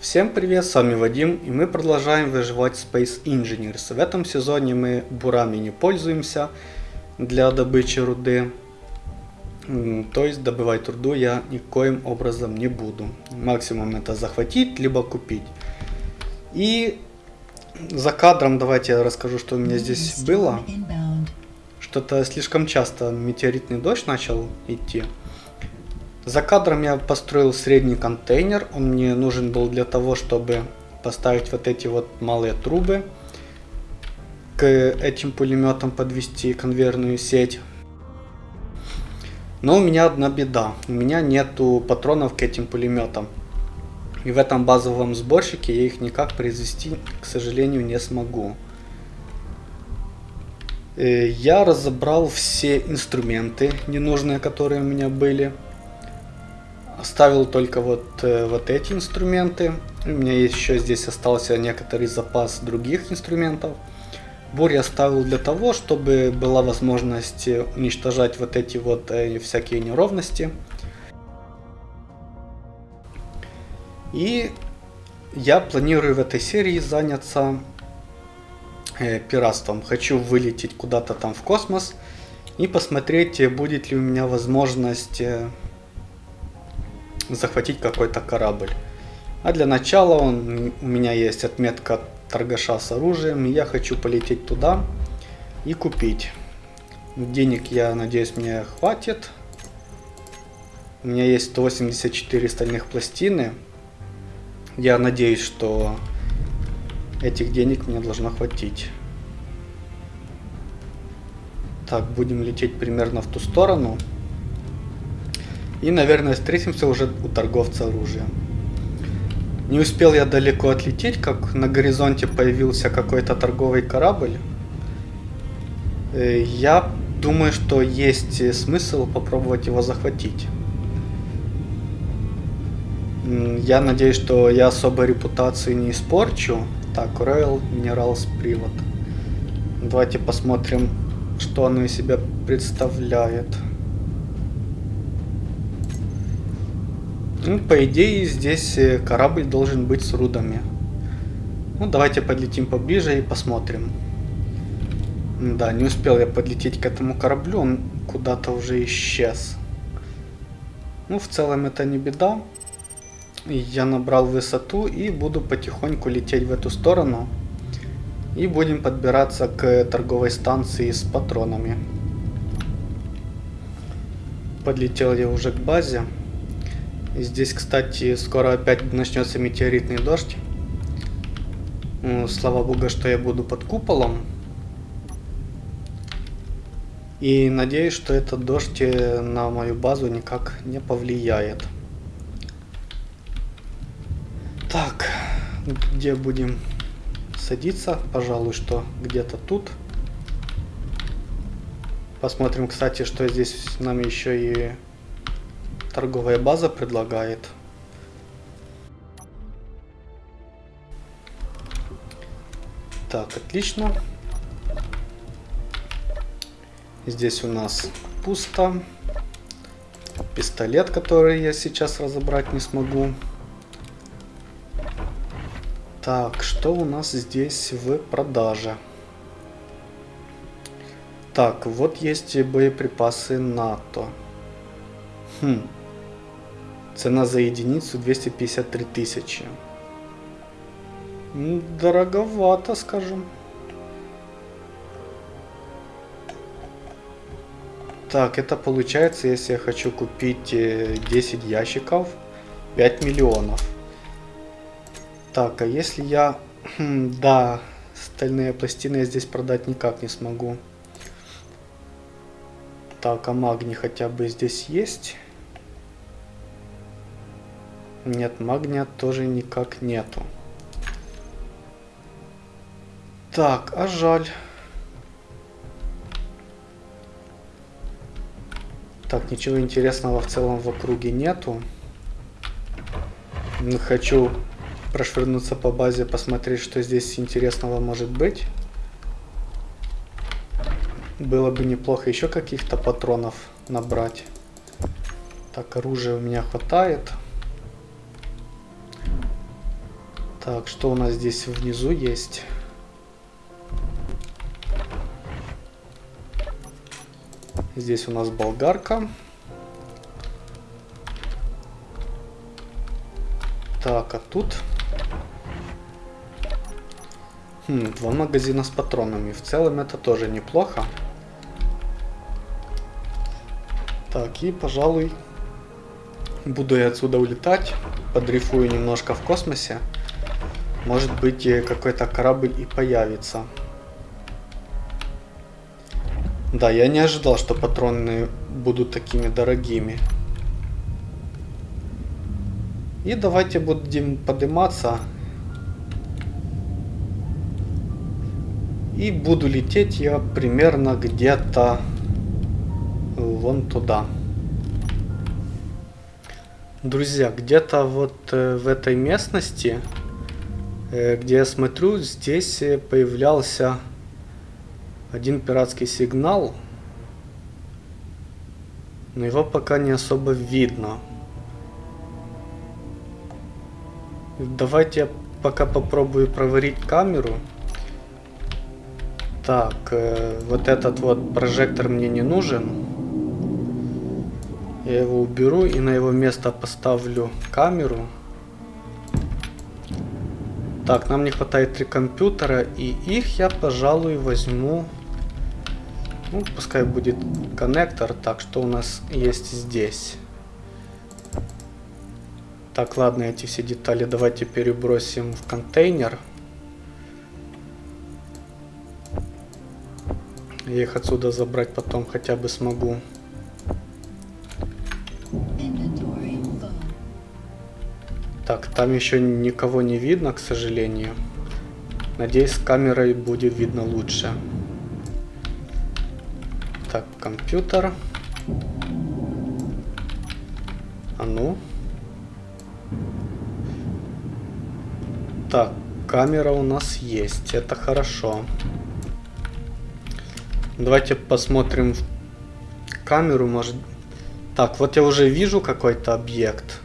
Всем привет, с вами Вадим, и мы продолжаем выживать Space Engineers. В этом сезоне мы бурами не пользуемся для добычи руды, то есть добывать руду я никоим образом не буду. Максимум это захватить, либо купить. И за кадром давайте я расскажу, что у меня здесь было. Что-то слишком часто метеоритный дождь начал идти. За кадром я построил средний контейнер. Он мне нужен был для того, чтобы поставить вот эти вот малые трубы. К этим пулеметам подвести конвейерную сеть. Но у меня одна беда. У меня нету патронов к этим пулеметам. И в этом базовом сборщике я их никак произвести, к сожалению, не смогу. Э, я разобрал все инструменты ненужные, которые у меня были. Оставил только вот, э, вот эти инструменты. У меня еще здесь остался некоторый запас других инструментов. Бур я оставил для того, чтобы была возможность уничтожать вот эти вот э, всякие неровности. И я планирую в этой серии заняться э, пиратством. Хочу вылететь куда-то там в космос и посмотреть, будет ли у меня возможность э, захватить какой-то корабль. А для начала он, у меня есть отметка торгаша с оружием. Я хочу полететь туда и купить. Денег, я надеюсь, мне хватит. У меня есть 184 стальных пластины. Я надеюсь, что этих денег мне должно хватить. Так, будем лететь примерно в ту сторону. И, наверное, встретимся уже у торговца оружием. Не успел я далеко отлететь, как на горизонте появился какой-то торговый корабль. Э, я думаю, что есть смысл попробовать его захватить. Я надеюсь, что я особо репутации не испорчу. Так, Royal Minerals привод. Давайте посмотрим, что оно из себя представляет. Ну, по идее, здесь э, корабль должен быть с рудами. Ну, давайте подлетим поближе и посмотрим. Да, не успел я подлететь к этому кораблю, он куда-то уже исчез. Ну, в целом это не беда. Я набрал высоту и буду потихоньку лететь в эту сторону. И будем подбираться к торговой станции с патронами. Подлетел я уже к базе. Здесь, кстати, скоро опять начнется метеоритный дождь. Ну, слава богу, что я буду под куполом. И надеюсь, что этот дождь э, на мою базу никак не повлияет. Так, где будем садиться? Пожалуй, что где-то тут. Посмотрим, кстати, что здесь нам еще и торговая база предлагает. Так, отлично. Здесь у нас пусто. Пистолет, который я сейчас разобрать не смогу. Так, что у нас здесь в продаже? Так, вот есть боеприпасы НАТО. Хм. Цена за единицу 253 тысячи. Дороговато, скажем. Так, это получается, если я хочу купить 10 э, ящиков, 5 миллионов. Так, а если я... Хм, да, стальные пластины я здесь продать никак не смогу. Так, а магний хотя бы здесь есть? Нет, магния тоже никак нету. Так, а жаль. Так, ничего интересного в целом в округе нету. Хочу прошвырнуться по базе, посмотреть, что здесь интересного может быть. Было бы неплохо еще каких-то патронов набрать. Так, оружия у меня хватает. Так, что у нас здесь внизу есть? Здесь у нас болгарка. Так, а тут... Хм, два магазина с патронами. В целом это тоже неплохо. Так, и, пожалуй, буду я отсюда улетать. Подрифую немножко в космосе. Может быть, какой-то корабль и появится. Да, я не ожидал, что патроны будут такими дорогими. И давайте будем подниматься. И буду лететь я примерно где-то вон туда. Друзья, где-то вот э, в этой местности, э, где я смотрю, здесь э, появлялся один пиратский сигнал, но его пока не особо видно. Давайте я пока попробую проварить камеру. Так, э, вот этот вот прожектор мне не нужен. Я его уберу и на его место поставлю камеру. Так, нам не хватает три компьютера, и их я, пожалуй, возьму ну, пускай будет коннектор. Так, что у нас есть здесь? Так, ладно, эти все детали давайте перебросим в контейнер. Я их отсюда забрать потом хотя бы смогу. Так, там еще никого не видно, к сожалению. Надеюсь, с камерой будет видно лучше. Так, компьютер. А ну. Так, камера у нас есть. Это хорошо. Давайте посмотрим в камеру, может... Так, вот я уже вижу какой-то объект.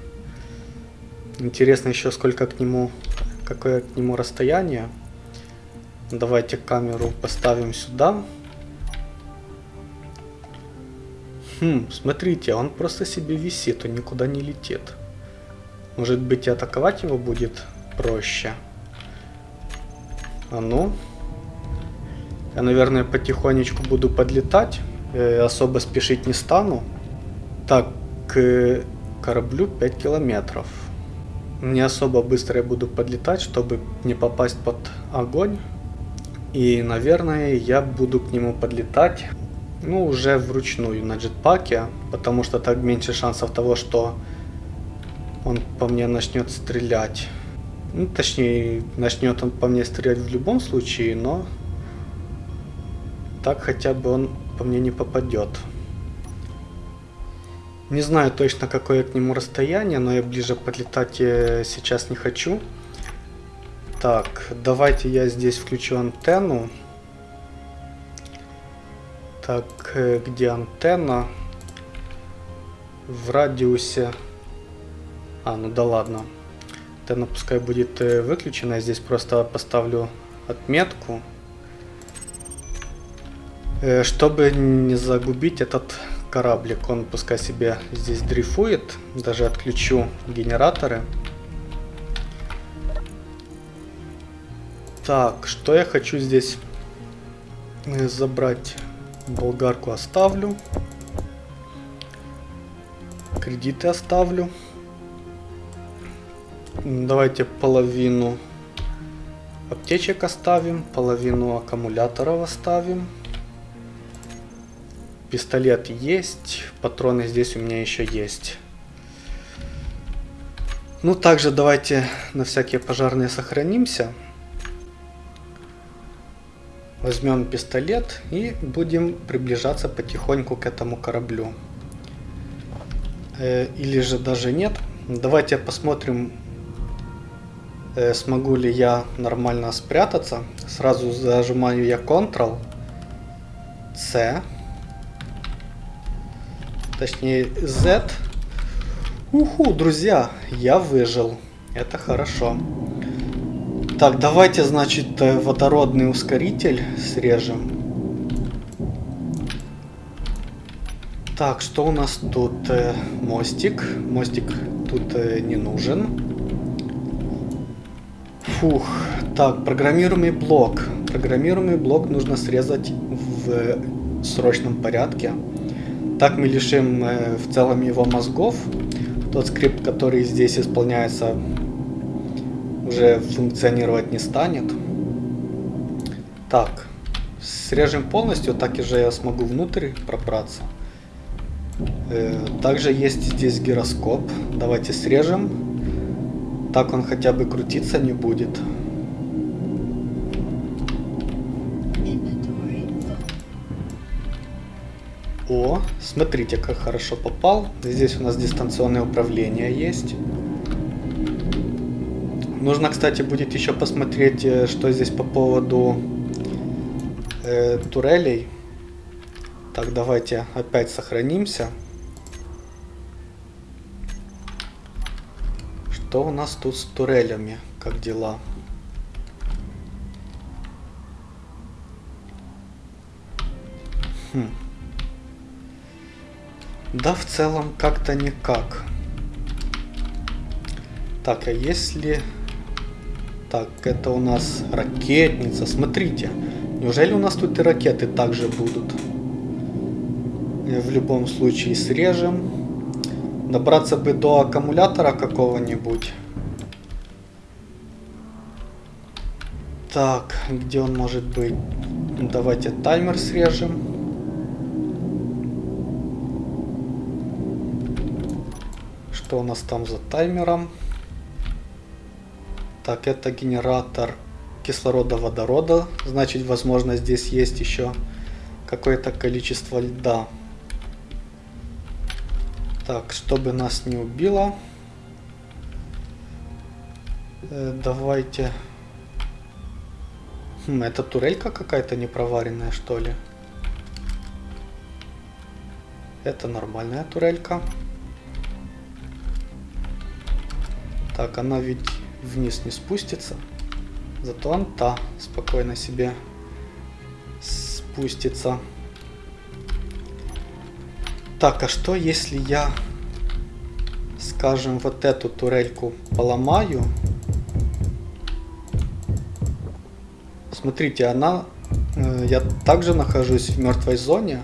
Интересно еще сколько к нему... Какое к нему расстояние. Давайте камеру поставим сюда. Хм, смотрите, он просто себе висит, он никуда не летит. Может быть и атаковать его будет проще. А ну. Я, наверное, потихонечку буду подлетать. Э, особо спешить не стану. Так, к кораблю 5 километров. Не особо быстро я буду подлетать, чтобы не попасть под огонь. И, наверное, я буду к нему подлетать ну, уже вручную на джетпаке, потому что так меньше шансов того, что он по мне начнет стрелять. Ну, точнее, начнет он по мне стрелять в любом случае, но так хотя бы он по мне не попадет. Не знаю точно, какое к нему расстояние, но я ближе подлетать э, сейчас не хочу. Так, давайте я здесь включу антенну. Так, э, где антенна? В радиусе... А, ну да ладно. Антенна пускай будет э, выключена. Я здесь просто поставлю отметку. Чтобы не загубить этот кораблик, он пускай себе здесь дрейфует. Даже отключу генераторы. Так, что я хочу здесь забрать? Болгарку оставлю. Кредиты оставлю. Давайте половину аптечек оставим, половину аккумуляторов оставим. Пистолет есть, патроны здесь у меня еще есть. Ну, также давайте на всякие пожарные сохранимся. Возьмем пистолет и будем приближаться потихоньку к этому кораблю. Э, или же даже нет. Давайте посмотрим, э, смогу ли я нормально спрятаться. Сразу зажимаю я Ctrl, C, точнее Z. Уху, друзья, я выжил. Это хорошо. Так, давайте, значит, э, водородный ускоритель срежем. Так, что у нас тут? Э, мостик. Мостик тут э, не нужен. Фух. Так, программируемый блок. Программируемый блок нужно срезать в срочном порядке. Так мы лишим в целом его мозгов. Тот скрипт, который здесь исполняется, уже функционировать не станет. Так, срежем полностью, так и же я смогу внутрь пробраться. Э, также есть здесь гироскоп. Давайте срежем. Так он хотя бы крутиться не будет. О, смотрите, как хорошо попал. Здесь у нас дистанционное управление есть. Нужно, кстати, будет еще посмотреть, э, что здесь по поводу э, турелей. Так, давайте опять сохранимся. Что у нас тут с турелями? Как дела? Хм. Да, в целом как-то никак. Так, а если... Так, это у нас ракетница. Смотрите, неужели у нас тут и ракеты также будут? В любом случае срежем. Добраться бы до аккумулятора какого-нибудь. Так, где он может быть? Давайте таймер срежем. Что у нас там за таймером? Так, это генератор кислорода, водорода. Значит, возможно, здесь есть еще какое-то количество льда. Так, чтобы нас не убило. Э, давайте... Хм, это турелька какая-то непроваренная, что ли? Это нормальная турелька. Так, она ведь вниз не спустится. Зато он та спокойно себе спустится. Так, а что если я, скажем, вот эту турельку поломаю? Смотрите, она... Э, я также нахожусь в мертвой зоне.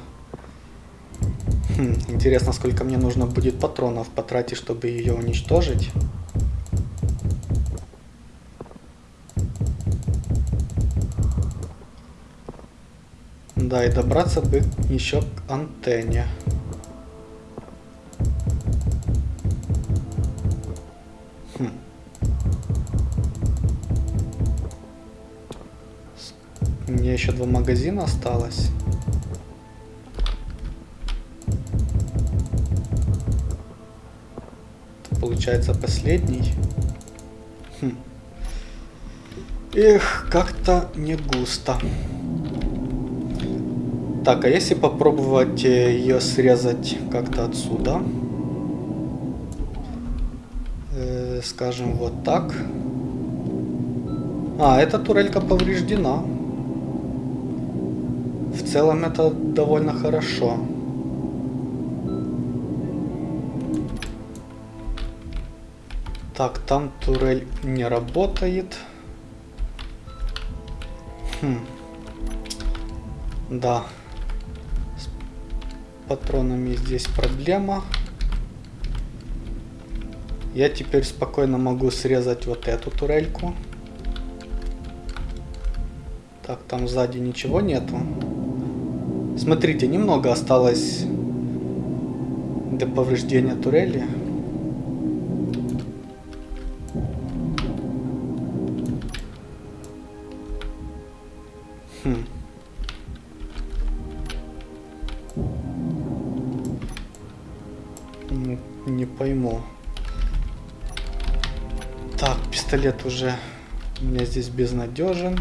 Хм, интересно, сколько мне нужно будет патронов потратить, чтобы ее уничтожить. Да, и добраться бы еще к антенне. Хм. Мне еще два магазина осталось. получается последний. Хм. Эх, как-то не густо. Так, а если попробовать э, ее срезать как-то отсюда? Э, скажем, вот так. А, эта турелька повреждена. В целом это довольно хорошо. Так, там турель не работает. Хм. Да патронами здесь проблема. Я теперь спокойно могу срезать вот эту турельку. Так, там сзади ничего нету. Смотрите, немного осталось для повреждения турели. Пистолет уже у меня здесь безнадежен.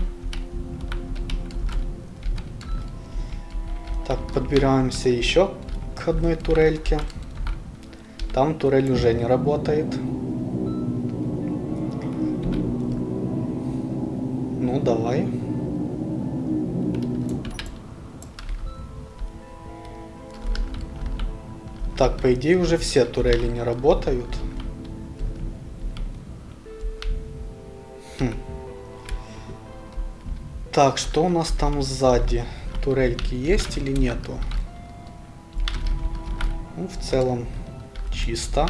Так, подбираемся еще к одной турельке. Там турель уже не работает. Ну, давай. Так, по идее уже все турели не работают. Так, что у нас там сзади? Турельки есть или нету? Ну, в целом чисто.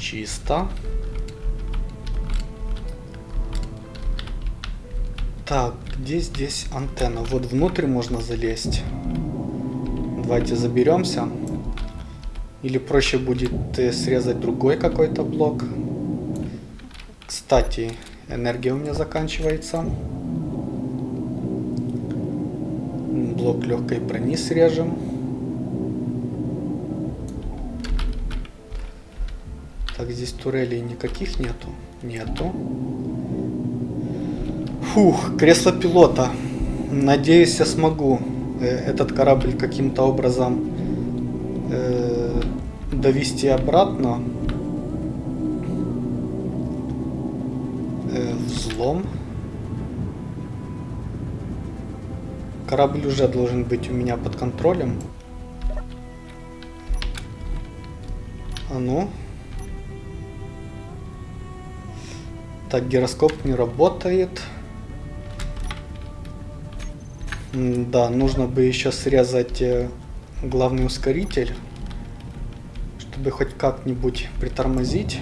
Чисто. Так, где здесь антенна? Вот внутрь можно залезть. Давайте заберемся. Или проще будет э, срезать другой какой-то блок. Кстати, энергия у меня заканчивается. Блок легкой брони срежем. Так, здесь турелей никаких нету. Нету. Фух, кресло пилота. Надеюсь, я смогу Э, этот корабль каким-то образом э, довести обратно. Взлом. Корабль уже должен быть у меня под контролем. А ну. Так, гироскоп не работает. Да, нужно бы еще срезать э, главный ускоритель, чтобы хоть как-нибудь притормозить.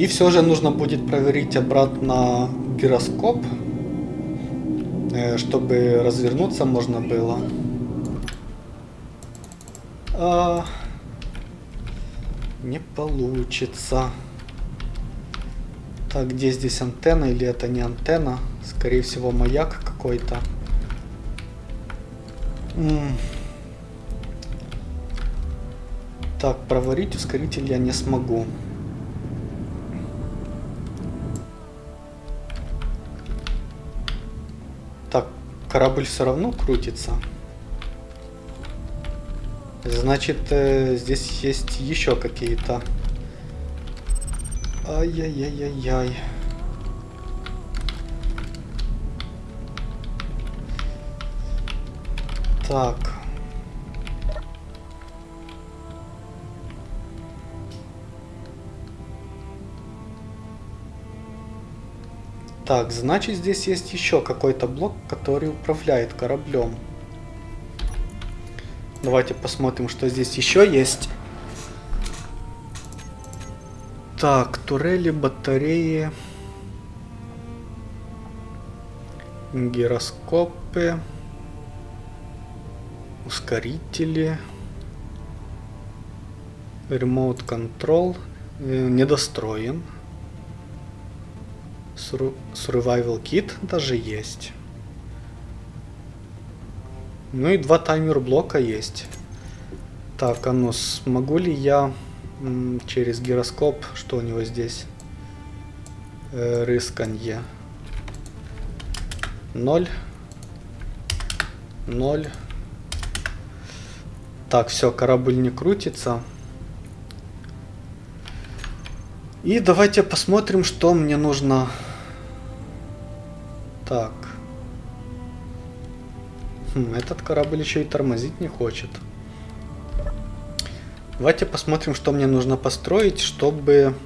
И все же нужно будет проверить обратно гироскоп, э, чтобы развернуться можно было. А, не получится. Так, где здесь антенна или это не антенна? Скорее всего, маяк какой-то. Так, проварить ускоритель я не смогу. Корабль все равно крутится. Значит, э, здесь есть еще какие-то... Ай-яй-яй-яй-яй. Так. Так, значит здесь есть еще какой-то блок, который управляет кораблем. Давайте посмотрим, что здесь еще есть. Так, турели, батареи, гироскопы ускорители, Remote Control э, недостроен. Survival Kit даже есть. Ну и два таймер блока есть. Так, а ну смогу ли я через гироскоп, что у него здесь? Э, рысканье. 0. 0. Так, все, корабль не крутится. И давайте посмотрим, что мне нужно. Так. Хм, этот корабль еще и тормозить не хочет. Давайте посмотрим, что мне нужно построить, чтобы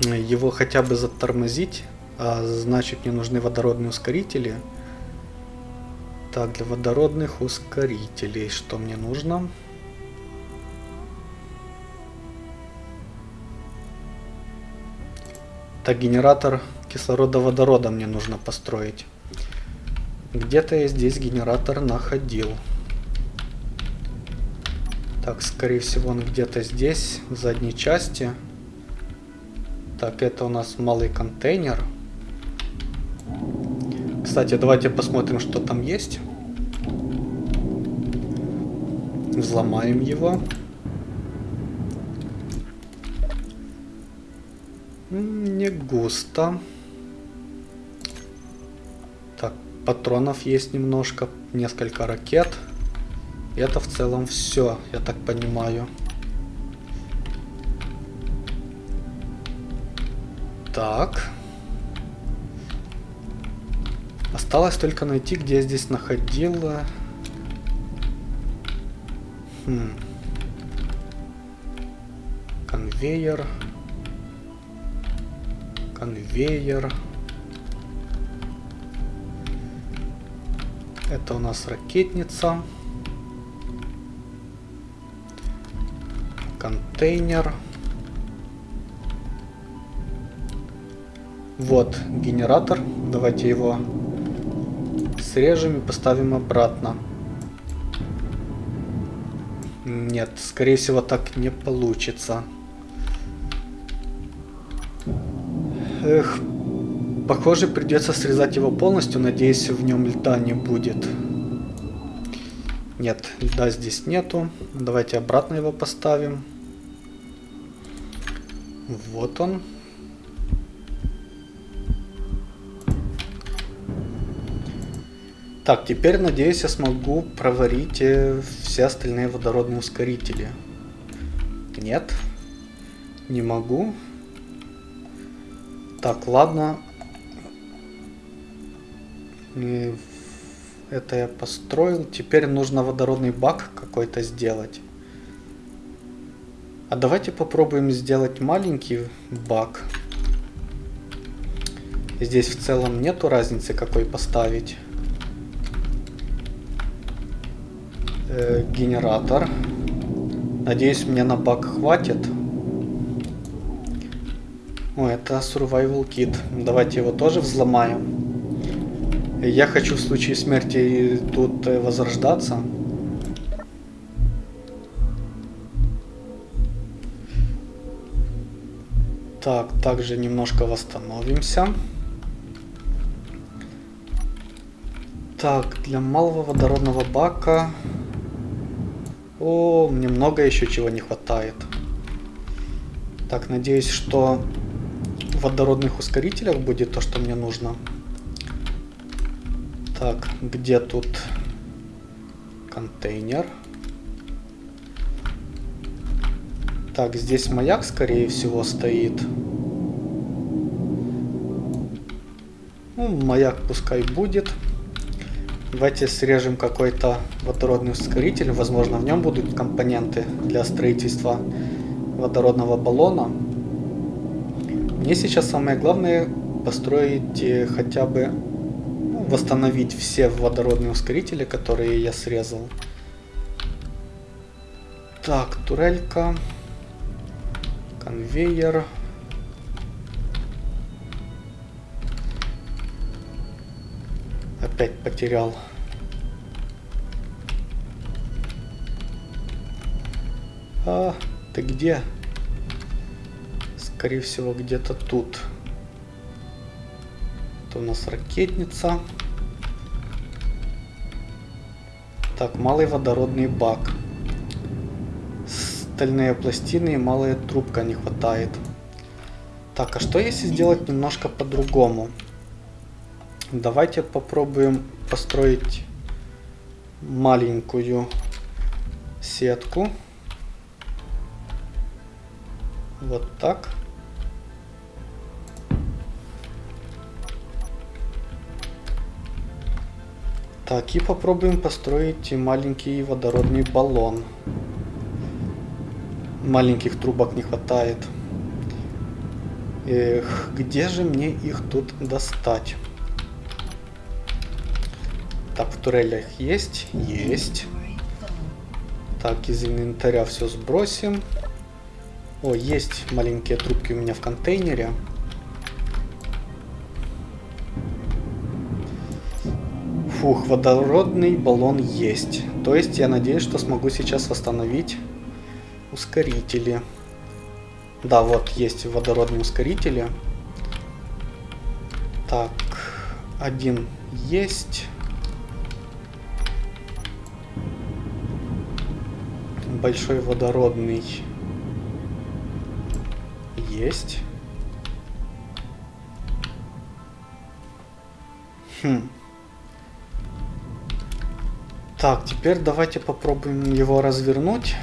его хотя бы затормозить. А значит, мне нужны водородные ускорители. Так, для водородных ускорителей что мне нужно? Так, генератор кислорода-водорода мне нужно построить. Где-то я здесь генератор находил. Так, скорее всего он где-то здесь, в задней части. Так, это у нас малый контейнер. Кстати, давайте посмотрим, что там есть. Взломаем его. Не густо. Патронов есть немножко, несколько ракет. Это в целом все, я так понимаю. Так. Осталось только найти, где я здесь находила. Хм. Конвейер. Конвейер. Это у нас ракетница. Контейнер. Вот генератор. Давайте его срежем и поставим обратно. Нет, скорее всего так не получится. Эх, похоже придется срезать его полностью, надеюсь в нем льда не будет. Нет, льда здесь нету. Давайте обратно его поставим. Вот он. Так, теперь, надеюсь, я смогу проварить э, все остальные водородные ускорители. Нет, не могу. Так, ладно. Это я построил. Теперь нужно водородный бак какой-то сделать. А давайте попробуем сделать маленький бак. Здесь в целом нету разницы какой поставить. э, генератор. Надеюсь, мне на бак хватит. О, это survival kit. Давайте его тоже взломаем. Я хочу в случае смерти тут э, возрождаться. Так, также немножко восстановимся. Так, для малого водородного бака о, мне много еще чего не хватает. Так, надеюсь, что в водородных ускорителях будет то, что мне нужно. Так, где тут контейнер? Так, здесь маяк, скорее всего, стоит. Ну, маяк пускай будет. Давайте срежем какой-то водородный ускоритель. Возможно, в нем будут компоненты для строительства водородного баллона. Мне сейчас самое главное построить э, хотя бы восстановить все водородные ускорители, которые я срезал. Так, турелька, конвейер. Опять потерял. А, ты где? Скорее всего, где-то тут. Это у нас ракетница. Так, малый водородный бак. Стальные пластины и малая трубка не хватает. Так, а что если сделать немножко по-другому? Давайте попробуем построить маленькую сетку. Вот так. Так, и попробуем построить маленький водородный баллон. Маленьких трубок не хватает. Эх, где же мне их тут достать? Так, в турелях есть? Есть. Так, из инвентаря все сбросим. О, есть маленькие трубки у меня в контейнере. Фух, водородный баллон есть. То есть я надеюсь, что смогу сейчас восстановить ускорители. Да, вот есть водородные ускорители. Так, один есть. большой водородный есть. Хм. Так, теперь давайте попробуем его развернуть.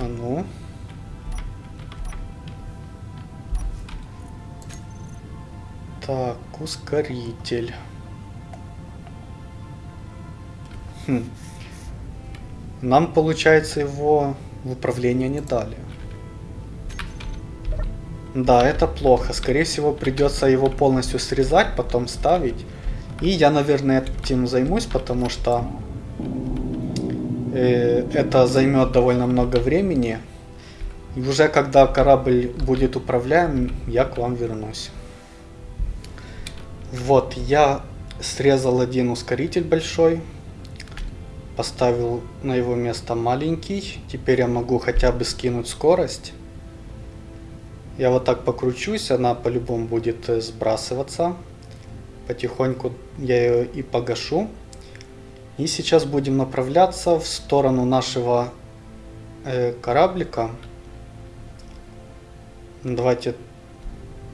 А ну. Так, ускоритель. Хм. Нам, получается, его в управление не дали. Да, это плохо. Скорее всего, придется его полностью срезать, потом ставить. И я, наверное, этим займусь, потому что э, это займет довольно много времени. И уже когда корабль будет управляем, я к вам вернусь. Вот, я срезал один ускоритель большой. Поставил на его место маленький. Теперь я могу хотя бы скинуть скорость. Я вот так покручусь, она по-любому будет э, сбрасываться. Потихоньку я ее и погашу. И сейчас будем направляться в сторону нашего э, кораблика. Давайте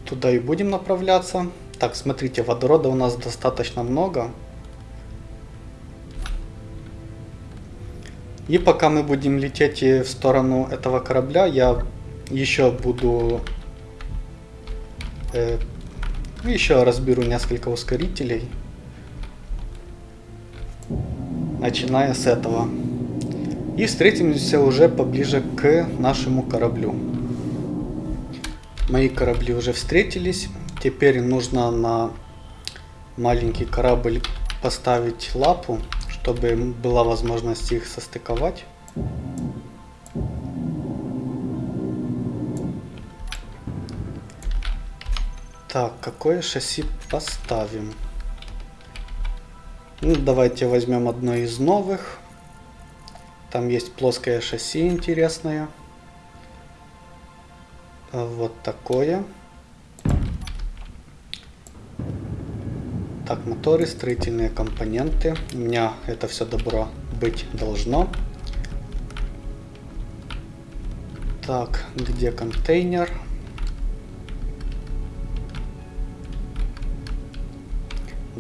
туда и будем направляться. Так, смотрите, водорода у нас достаточно много. И пока мы будем лететь в сторону этого корабля, я еще буду... Э, еще разберу несколько ускорителей. Начиная с этого. И встретимся уже поближе к нашему кораблю. Мои корабли уже встретились. Теперь нужно на маленький корабль поставить лапу чтобы была возможность их состыковать. Так, какое шасси поставим? Ну, давайте возьмем одно из новых. Там есть плоское шасси интересное. Вот такое. Так, моторы, строительные компоненты. У меня это все добро быть должно. Так, где контейнер?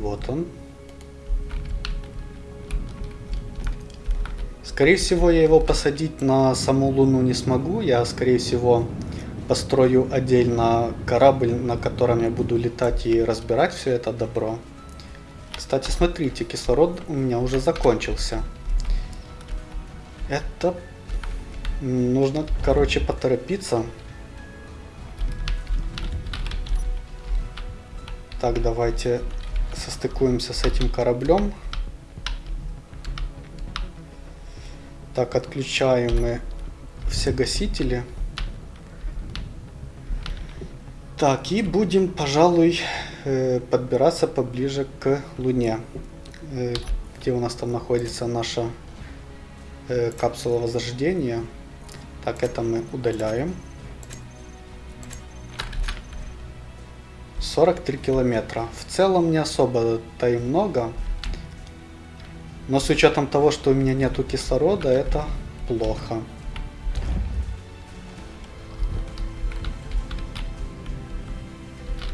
Вот он. Скорее всего, я его посадить на саму Луну не смогу. Я, скорее всего, построю отдельно корабль, на котором я буду летать и разбирать все это добро. Кстати, смотрите, кислород у меня уже закончился. Это нужно, короче, поторопиться. Так, давайте состыкуемся с этим кораблем. Так, отключаем мы все гасители. Так, и будем, пожалуй, Э, подбираться поближе к Луне, э, где у нас там находится наша э, капсула возрождения. Так, это мы удаляем. 43 километра. В целом не особо-то и много. Но с учетом того, что у меня нету кислорода, это плохо.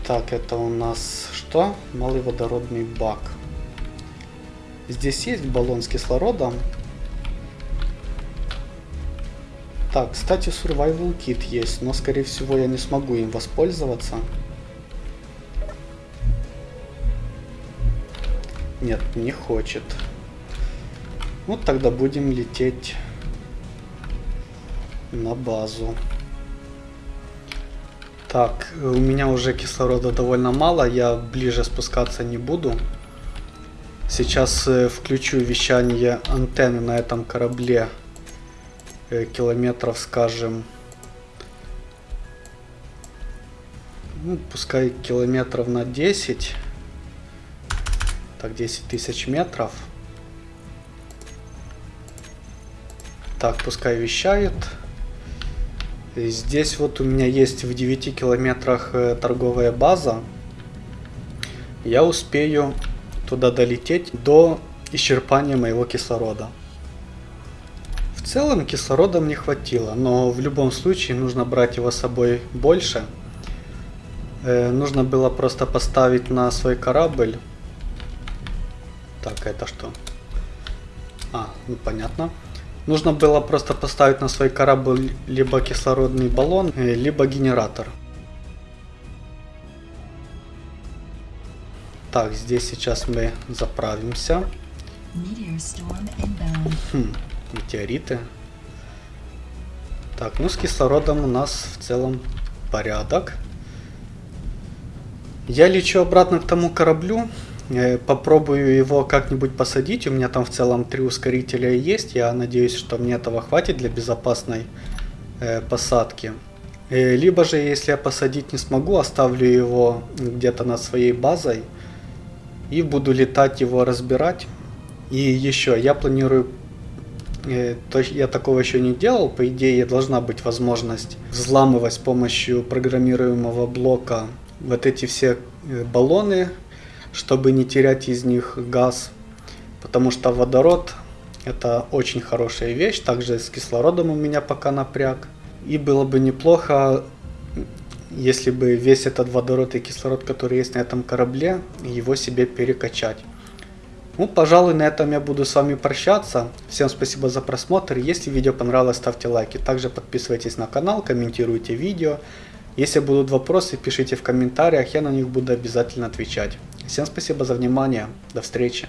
Так, это у нас что? Малый водородный бак. Здесь есть баллон с кислородом. Так, кстати, survival kit есть, но скорее всего я не смогу им воспользоваться. Нет, не хочет. Вот тогда будем лететь на базу. Так, у меня уже кислорода довольно мало, я ближе спускаться не буду. Сейчас э, включу вещание антенны на этом корабле э, километров, скажем, ну, пускай километров на 10, так, 10 тысяч метров. Так, пускай вещает. Здесь вот у меня есть в 9 километрах э, торговая база. Я успею туда долететь до исчерпания моего кислорода. В целом кислорода мне хватило, но в любом случае нужно брать его с собой больше. Э, нужно было просто поставить на свой корабль. Так, это что? А, ну понятно. Нужно было просто поставить на свой корабль либо кислородный баллон, э, либо генератор. Так, здесь сейчас мы заправимся. Хм, метеориты. Так, ну с кислородом у нас в целом порядок. Я лечу обратно к тому кораблю. Э, Попробую его как-нибудь посадить. У меня там в целом три ускорителя есть. Я надеюсь, что мне этого хватит для безопасной э, посадки. Э, Либо же, если я посадить не смогу, оставлю его где-то над своей базой и буду летать его разбирать. И еще, я планирую, то я такого еще не делал, по идее должна быть возможность взламывать с помощью программируемого блока вот эти все баллоны, чтобы не терять из них газ, потому что водород это очень хорошая вещь, также с кислородом у меня пока напряг. И было бы неплохо, если бы весь этот водород и кислород, который есть на этом корабле, его себе перекачать. Ну, пожалуй, на этом я буду с вами прощаться. Всем спасибо за просмотр. Если видео понравилось, ставьте лайки. Также подписывайтесь на канал, комментируйте видео. Если будут вопросы, пишите в комментариях, я на них буду обязательно отвечать. Всем спасибо за внимание. До встречи.